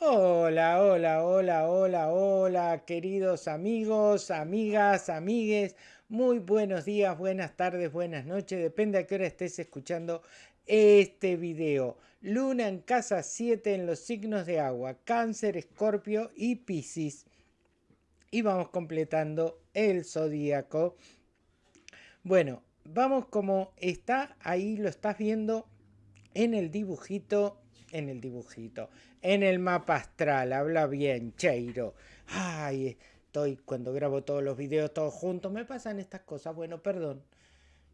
Hola, hola, hola, hola, hola, queridos amigos, amigas, amigues. Muy buenos días, buenas tardes, buenas noches. Depende a qué hora estés escuchando este video. Luna en casa 7 en los signos de agua. Cáncer, Escorpio y Piscis. Y vamos completando el zodíaco. Bueno, vamos como está ahí, lo estás viendo en el dibujito en el dibujito, en el mapa astral, habla bien, Cheiro. Ay, estoy cuando grabo todos los videos todos juntos, me pasan estas cosas, bueno, perdón.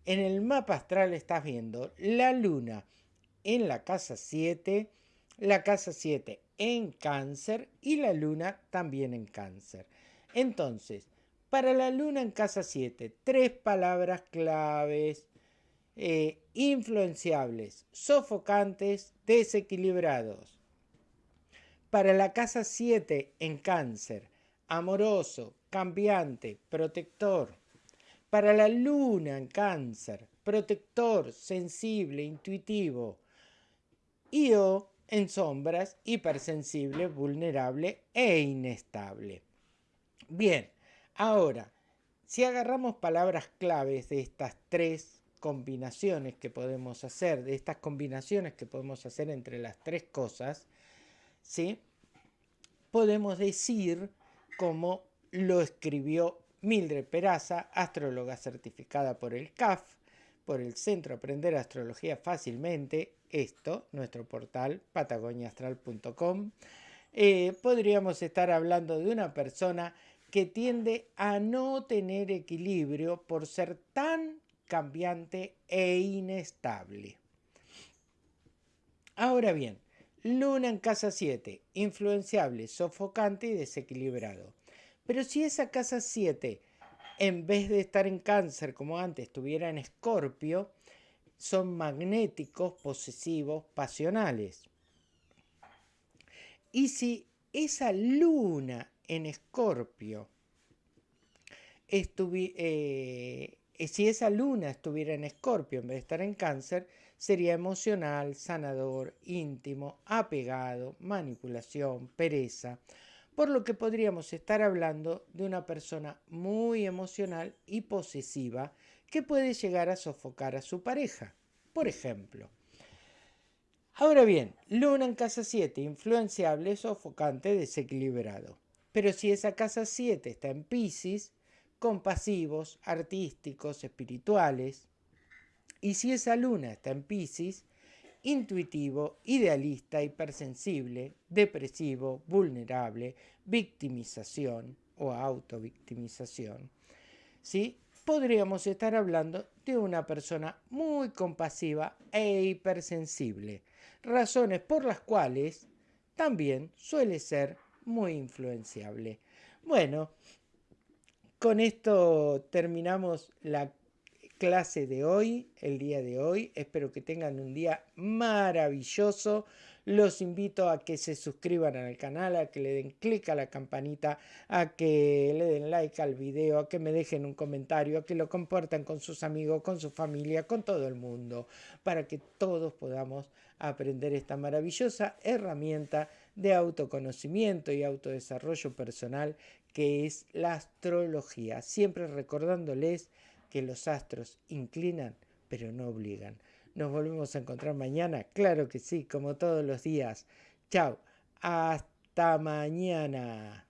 En el mapa astral estás viendo la luna en la casa 7, la casa 7 en cáncer y la luna también en cáncer. Entonces, para la luna en casa 7, tres palabras claves eh, influenciables, sofocantes, desequilibrados. Para la casa 7 en cáncer, amoroso, cambiante, protector. Para la luna en cáncer, protector, sensible, intuitivo. Y o en sombras, hipersensible, vulnerable e inestable. Bien, ahora, si agarramos palabras claves de estas tres combinaciones que podemos hacer, de estas combinaciones que podemos hacer entre las tres cosas, ¿sí? podemos decir como lo escribió Mildred Peraza, astróloga certificada por el CAF, por el Centro Aprender Astrología Fácilmente, esto, nuestro portal patagoniaastral.com, eh, podríamos estar hablando de una persona que tiende a no tener equilibrio por ser tan cambiante e inestable. Ahora bien, Luna en casa 7, influenciable, sofocante y desequilibrado. Pero si esa casa 7, en vez de estar en cáncer como antes, estuviera en escorpio, son magnéticos, posesivos, pasionales. Y si esa luna en escorpio. Eh, si esa luna estuviera en escorpio en vez de estar en cáncer, sería emocional, sanador, íntimo, apegado, manipulación, pereza, por lo que podríamos estar hablando de una persona muy emocional y posesiva que puede llegar a sofocar a su pareja, por ejemplo. Ahora bien, luna en casa 7, influenciable, sofocante, desequilibrado. Pero si esa casa 7 está en Pisces, compasivos, artísticos, espirituales. Y si esa luna está en Pisces, intuitivo, idealista, hipersensible, depresivo, vulnerable, victimización o autovictimización. ¿Sí? Podríamos estar hablando de una persona muy compasiva e hipersensible, razones por las cuales también suele ser muy influenciable. Bueno, con esto terminamos la clase de hoy, el día de hoy. Espero que tengan un día maravilloso. Los invito a que se suscriban al canal, a que le den clic a la campanita, a que le den like al video, a que me dejen un comentario, a que lo compartan con sus amigos, con su familia, con todo el mundo, para que todos podamos aprender esta maravillosa herramienta de autoconocimiento y autodesarrollo personal que es la astrología, siempre recordándoles que los astros inclinan pero no obligan. Nos volvemos a encontrar mañana, claro que sí, como todos los días. Chao, hasta mañana.